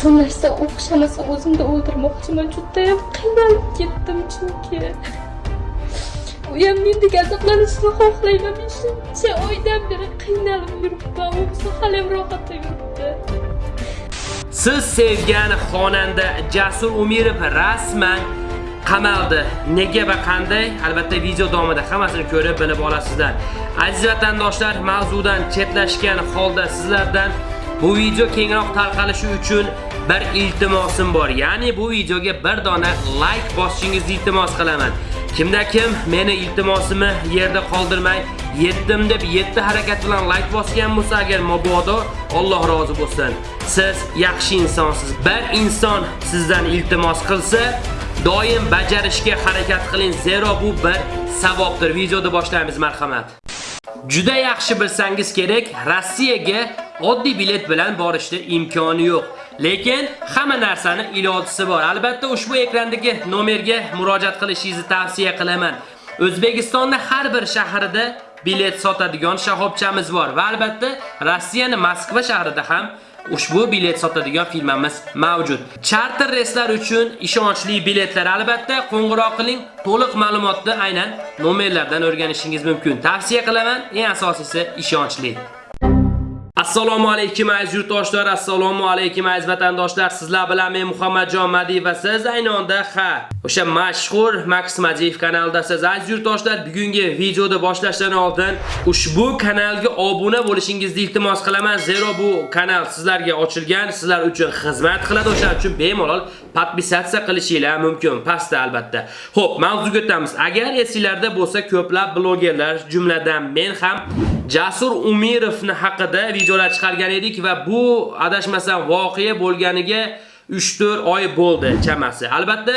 shu narsa o'xshamasa o'zimni o'ldirmoqchiman judayam qiynalib ketdim chunki u ham mendek azoblanishni xohlayman men shuncha oydan beri qiynalib yuribman u bo'lsa haliyam rohatda yuribdi Siz sevgan xonanda Jasur Umirov rasman qamaldi. Nega va qanday? Albatta video davomida hammasini ko'rib bilib olasizlar. Aziz vatandoshlar, mavzudan chetlashgan holda sizlardan bu video kengroq tarqalishi uchun bir iltimosim bor. Ya'ni bu videoga bir dona like bosishingizni iltimos qilaman. Kimda kim meni iltimosimni yerda qoldirmay, yetdim deb 7 harakat bilan like bosgan bo'lsa agar mabodo Alloh rozi bo'lsin. Siz yaxshi insonsiz. Bir inson sizdan iltimos qilsa, doim bajarishga harakat qiling, zero bu bir savobdir. Videoni boshlaymiz, marhamat. Juda yaxshi bilsangiz kerak, Rossiyaga oddiy bilet bilan borishda imkoni yo'q. Lekin hamma narsani ilojisi bor. Albatta ushbu ekrandagi nomerga murojaat qilishingizni tavsiya qilaman. O'zbekistonda har bir shahrida bilet sotadigan shahobchamiz bor va albatta Rossiyaning Moskva shahrida ham ushbu bilet sotadigan firmamiz mavjud. Charter reyslar uchun ishonchli biletlar albatta qo'ng'iroq qiling. To'liq ma'lumotni aynan nomerlardan o'rganishingiz mumkin. Tavsiya qilaman, eng asosiysi ishonchli. Assalomu alaykum aziz yurtdoshlar, assalomu alaykum aziz vatandoshlar. Sizlar bilan men Muhammadjon Madiyev va siz ayni onda ha, o'sha mashhur Max Madiyev kanalidasiz. Aziz yurtdoshlar, bugungi videoda boshlashdan oldin ushbu kanalga obuna bo'lishingizni iltimos qilaman. Zero bu kanal sizlarga ochilgan, sizlar uchun xizmat qiladi. O'shaning uchun bemalol podpisatsiya qilishingiz mumkin, pastda albatta. Xo'p, mavzuga o'tamiz. Agar esingizlarda bo'lsa, ko'plab blogerlar, jumladan men ham Jasur Umirovni haqida videolar chiqargan edik va bu adashmasam voqea bo'lganiga 3-4 oy bo'ldi chamasi. Albatta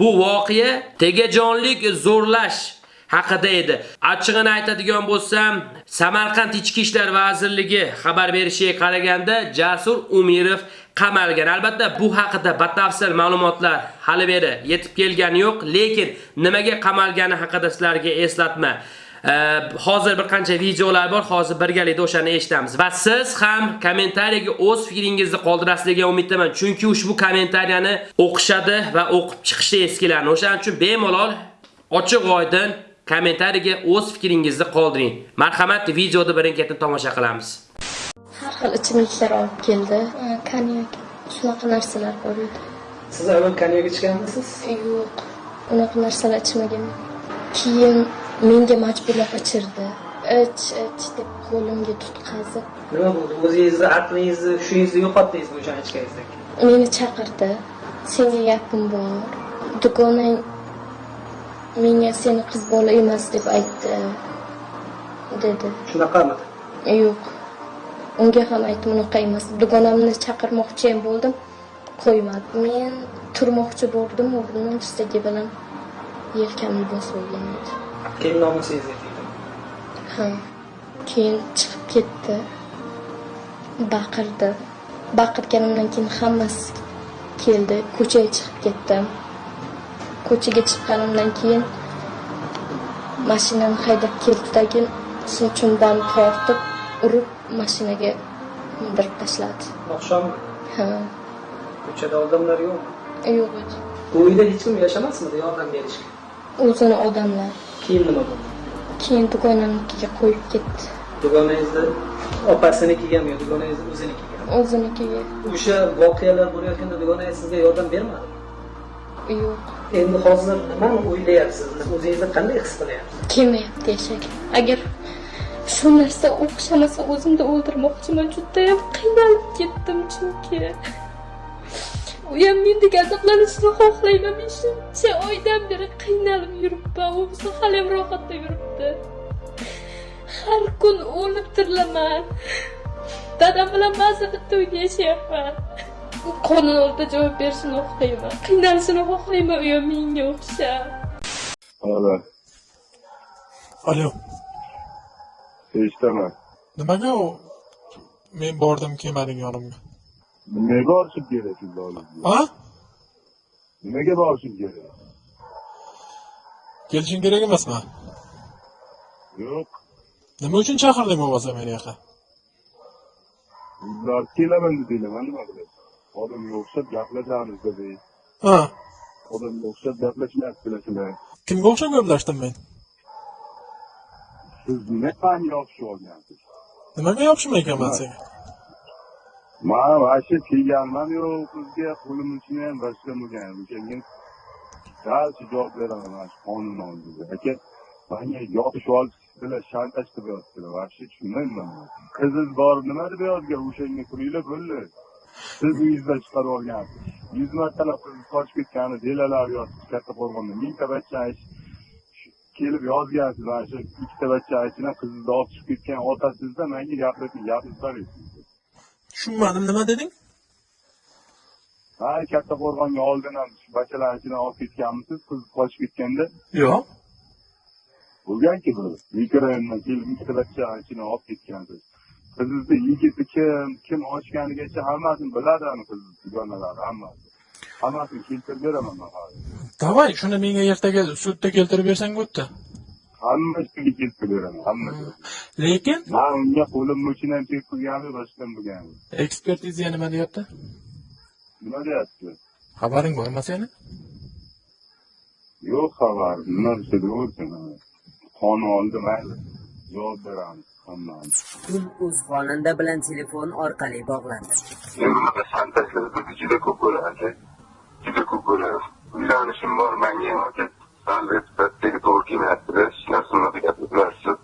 bu voqea tegajonlik zo'rlash haqida edi. Achchig'ini aytadigan bo'lsam, Samarqand Ichki ishlar vazirligi xabar berishiga qaraganda Jasur Umirov qamalgan. Albatta bu haqida batafsil ma'lumotlar hali beri yetib kelgani yo'q, lekin nimaga qamalgani haqida sizlarga eslatma. Hozir bir qancha videolar bor, hozir birgalikda o'shani eshitamiz. Va siz ham kommentariyaga o'z fikringizni qoldirasiz degan umiddaman, chunki ushbu kommentariyani o'qishadi va o'qib chiqishda eskilarni. O'shaning uchun bemalol ochiq oydin kommentariyaga o'z fikringizni qoldiring. Marhamat, videoni birin-ketin tomosha qilamiz. har xil ichimliklar olib keldi konyak shunaqa narsalar bor edi Siz avval konyak ichganmisiz? yo'q unaqa narsalar ichmaganman keyin menga majburlab ichirdi. Ich ich deb qo'limga tutqazib. Nima bo'ldi? O'zingizni aqlingizni, hushingizni yo'qotdingizmi o'shan ichganingizdan keyin? meni chaqirdi. Senga gapim bor. Dugonang menga seni qiz bola emas deb aytdi dedi. Shunaqami? yo'q. Unga ham aytdim unaqa emas. Dugonamni chaqirmoqchi ham bo'ldim qo'ymadi men turmoqchi bo'ldim o'rnimdan ustagi bilan yelkamni bosib olgan edi Keyin nomusingizga tegdi. ha keyin chiqib ketdi. Baqirdi. Baqirganimdan keyin hammasi keldi. Ko'chaga chiqib ketdim. Ko'chaga chiqqanimdan keyin mashinani haydab keldidagi sochimdan tortib urib mashinaga mindirib tashladi. Oqshom? Ha. Ko'chada odamlar yo'q. yo'q edi Bu uyda hech kim yashamasmidi yordam berishga? o'zini odamlar Keyin nima bo'ldi? keyin dugonamnikiga qo'yib ketdi Dugonangizni opasinikigami yo dugonangizni o'zinikigami? o'zinikiga O'sha voqealar bo'layotganda dugonangiz sizga yordam bermadi. yo'q Endi hozir nimani o'ylayapsiz? O'zingizni qanday his qilyapsiz? kelmayapti yashaga agar shu narsa o'xshamasa o'zimni o'ldirmoqchiman judayam qiynalib ketdim chunki u ham mendek azoblanishni xohlayman men shuncha oydan beri qiynalib yuribman u bo'lsa haliyam rohatda yuribdi. Har kun o'lib tirilaman. Dadam bilan ba'zi bitta uyda yashayapman. U qonun oldida javob berishini xohlayman. Qiynalishini xohlayman u ham menga o'xshab. Alo, Alo, eshitaman. nimaga u? Men bordim kelmading yonimga? Nimaga borishim kerak? Ha? Nimaga borishim kerak? Kelishing kerak emasmi? Yo'q, Nima uchun chaqirding bo'lmasa meni yoqqa? ular kelaman dedinglar, nima qilaman? odamga o'xshab gaplashamiz dedi Ha. odamga o'xshab gaplashmayaptilar sizlar Kimga o'xshab gaplashdim men? siz nima fan yopishib olgansiz Nimaga yopishmayapman senga? Man вообще kelganman yo'q sizga qo'lim uchun ham boshqa bo'lgan. O'shanga dalcha javob beraman mana shu qonun oldida. Aka manga yopishib olibsizlar shantaj qilyaptilar вообще tushunmayman. Qiziz bor nima deb yozgan o'shanga turinglar bo'ldi. Siz uyingizdan chiqarib olgansiz. Yuz martalab qiziz qochib ketgani delalar yozsiz kattaqo'rg'onda mingta bachchani kelib yozgansiz mana shu ikkita bachchani ichidan qizizni olib chiqib ketgan otasizda manga gapirib gapirib Tushunmadim, nima deding? ha katta qo'rg'onga oldin ham shu bachalarni ichidan olib ketganmisiz? Qiz qochib ketganda. Yo'q. bo'lganki bu mikrorayondan kelib ikkita bachani ichidan olib ketgansiz. Qizizni yigiti kim kim ochganigacha hammasini biladi ani qizni dugonalari? Hammasi. Hammasini keltirib beraman man hozir Davay, shuni menga ertaga sudda keltirib bersang bo'pti. Hammasiga keltirib beraman hammasiga Lekin man unga qo'lim uchun ham tekpurgani boshqam bo'lgani ekspertiza nima deyapti? nima deyapti Xabaring bormi seni? yo'q xabar nima desa deyaversin qonun oldida mayli javob beramiz Kun o'z xonanda bilan telefon orqali bog'landi. Bunaqa shantajlar juda ko'p bo'ladi. Juda ko'p bo'ladi. Uylanishim bor, menga ham aka. Albatta, to'g'ri kelmayapti-da, hech narsa unaqa gapirmayapsiz.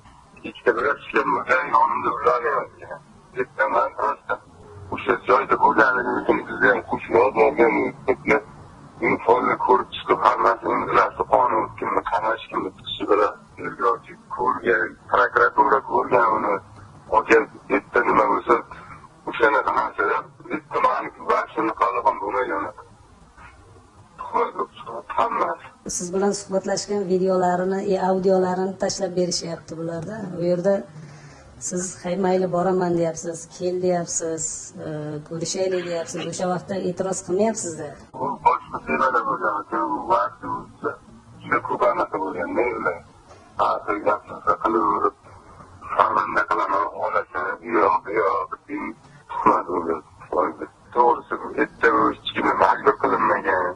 Ikkita bilan ishlanmagan, yonimda ularlayapti. Ketaman rosta. O'sha joyda bo'lganligim uchun bizda ham qo'shnilar borgan, uni folni ko'rib chiqib hammasini bilasi qonun kimni qamash kimni tutishi bilan tergovchi ko'rgan prokuratura ko'rgan uni aka bitta nima bo'lsa o'shanaqa narsalar bitta vaqtini qolgan bo'lmagan hammasi siz bilan suhbatlashgan videolarini e, audiolarini tashlab berishyapti bularda. U yerda siz hay mayli boraman deyapsiz kel deyapsiz e, ko'rishaylik deyapsiz. O'sha vaqtda e'tiroz qilmayapsizda boshqa temada bo'lgan aka u vaqti o'tsa juda ko'p anaqa bo'lgan men bilan hozir gap so'z qilaverib xonanda qilaman olasi yo'q yo'q tuhmat bo'lgan to'g'risi bu hech kim majbur qilinmagan.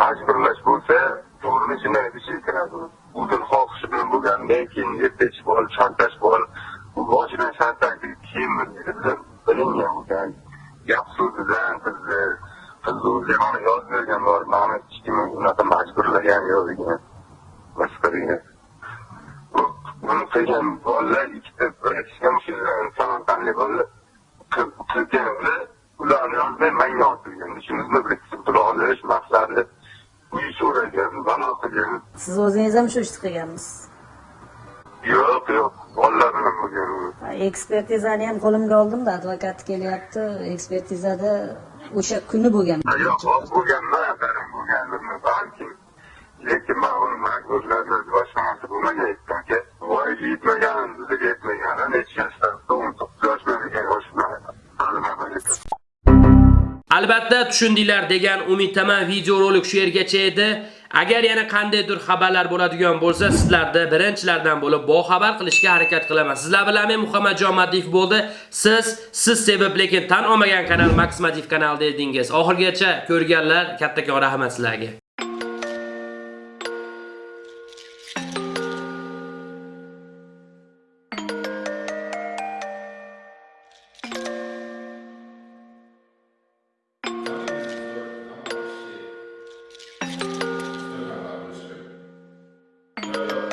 Majburlash bo'lsa to'g'rini jinoyat ishiga kiradi o'zini xohishi bilan bo'lgandan keyin ertachi bol shantaj bol boshidan shantaj keyin bilingan bo'lgan gap. So'zidan qizni qizni o'zi mana yozib bergan bor mani hech kim unaqa majburlagan yo'q ekan boshqa degan. Buni qilgan bolalar ikkita birinchidan samarqandlik bolalar qilganlar ularni yozmay manga yozdirgan ishimizni biriktirib tura olish maqsadi uy so'ragan balo qilgan siz o'zingiz ham shu ishni qilganmisiz yo'q yo'q bolalar bilan bo'lgan ekspertizani ham qo'limga oldimda advokat kelyapti ekspertizada o'sha kuni bo'lgan yo'q bo'lganman bo'lganimni balki lekin man uni majburladi boshqa narsa bo'lmagan yetmagan bizga yetmagan necha yoshda to'qqiz yoshda Albatta tushundinglar degan umiddaman videorolik shu yergacha edi. Agar yana qandaydir xabarlar bo'ladigan bo'lsa, sizlarni birinchilardan bo'lib boxabar qilishga harakat qilaman. Sizlar bilan men Muhammadjon madiyev bo'ldi. Siz siz sevib lekin tan olmagan kanal Max kanal kanalida edingiz. Oxirgacha ko'rganlar kattakon rahmat sizlarga. Música